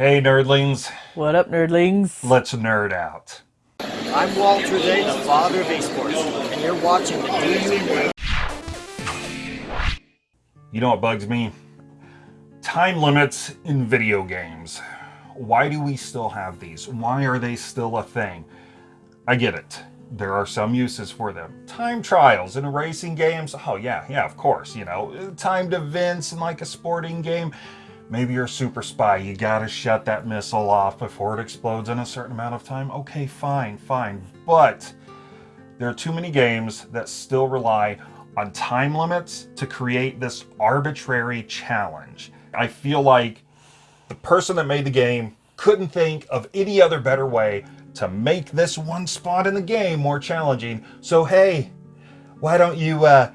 Hey, nerdlings. What up, nerdlings? Let's nerd out. I'm Walter Day, the father of esports, and you're watching the DU You know what bugs me? Time limits in video games. Why do we still have these? Why are they still a thing? I get it. There are some uses for them. Time trials in racing games. Oh, yeah, yeah, of course. You know, timed events in like a sporting game. Maybe you're a super spy. You gotta shut that missile off before it explodes in a certain amount of time. Okay, fine, fine. But there are too many games that still rely on time limits to create this arbitrary challenge. I feel like the person that made the game couldn't think of any other better way to make this one spot in the game more challenging. So hey, why don't you uh,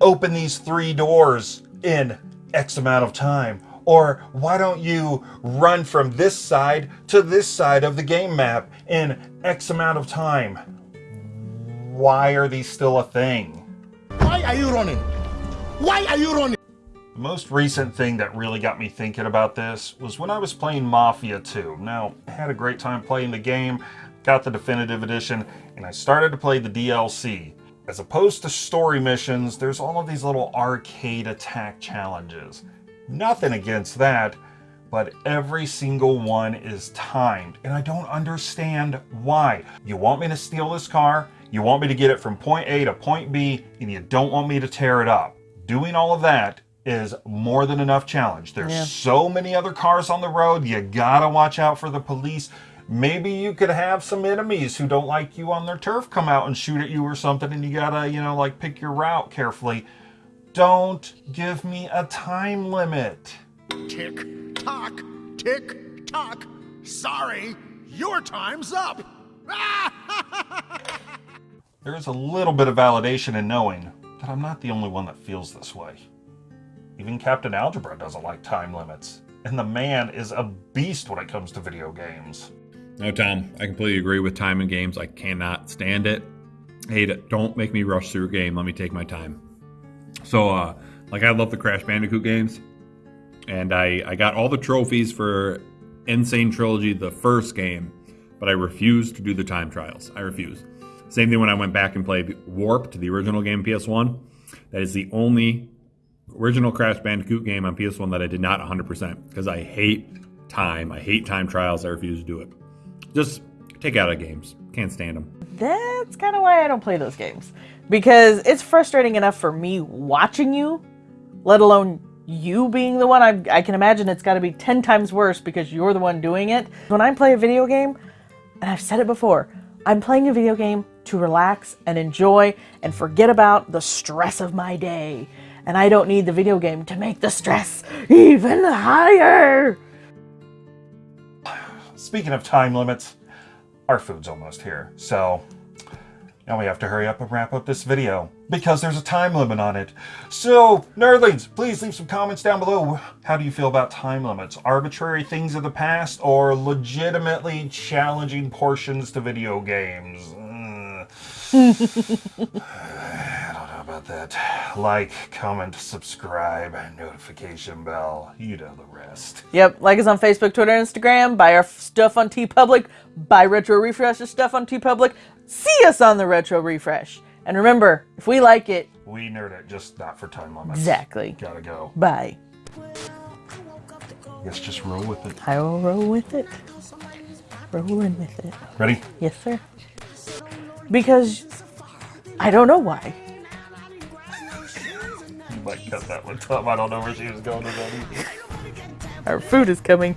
open these three doors in X amount of time? Or why don't you run from this side to this side of the game map in X amount of time? Why are these still a thing? Why are you running? Why are you running? The most recent thing that really got me thinking about this was when I was playing Mafia 2. Now, I had a great time playing the game, got the definitive edition, and I started to play the DLC. As opposed to story missions, there's all of these little arcade attack challenges. Nothing against that, but every single one is timed, and I don't understand why. You want me to steal this car, you want me to get it from point A to point B, and you don't want me to tear it up. Doing all of that is more than enough challenge. There's Yeah. so many other cars on the road. You gotta watch out for the police. Maybe you could have some enemies who don't like you on their turf come out and shoot at you or something, and you gotta, you know, like pick your route carefully. Don't give me a time limit. Tick tock, tick tock. Sorry, your time's up. There is a little bit of validation in knowing that I'm not the only one that feels this way. Even Captain Algebra doesn't like time limits, and the man is a beast when it comes to video games. No, Tom, I completely agree with time in games. I cannot stand it. Hate it. Don't make me rush through a game. Let me take my time. So, uh, like, I love the Crash Bandicoot games, and I, I got all the trophies for N. Sane Trilogy, the first game, but I refused to do the time trials. I refused. Same thing when I went back and played Warped, the original game PS1. That is the only original Crash Bandicoot game on PS1 that I did not 100% because I hate time. I hate time trials. I refuse to do it. Just take out of games. Can't stand them. That's kind of why I don't play those games. Because it's frustrating enough for me watching you, let alone you being the one. I, I can imagine it's got to be 10 times worse because you're the one doing it. When I play a video game, and I've said it before, I'm playing a video game to relax and enjoy and forget about the stress of my day. And I don't need the video game to make the stress even higher. Speaking of time limits, our food's almost here, so now we have to hurry up and wrap up this video because there's a time limit on it. So, nerdlings, please leave some comments down below. How do you feel about time limits? Arbitrary things of the past or legitimately challenging portions to video games? Mm. Uh, I don't know about that. Like, comment, subscribe, notification bell. You know the rest. Yep, like us on Facebook, Twitter, Instagram. Buy our stuff on TeePublic. Buy Retro Refresh's stuff on TeePublic. See us on the Retro Refresh. And remember, if we like it, We nerd it, just not for time limits. exactly. Gotta go. Bye. Guess just roll with it. I will roll with it. Rolling with it. Ready? Yes, sir. Because I don't know why. You might cut that one, Tom. I don't know where she was going with that either. Our food is coming.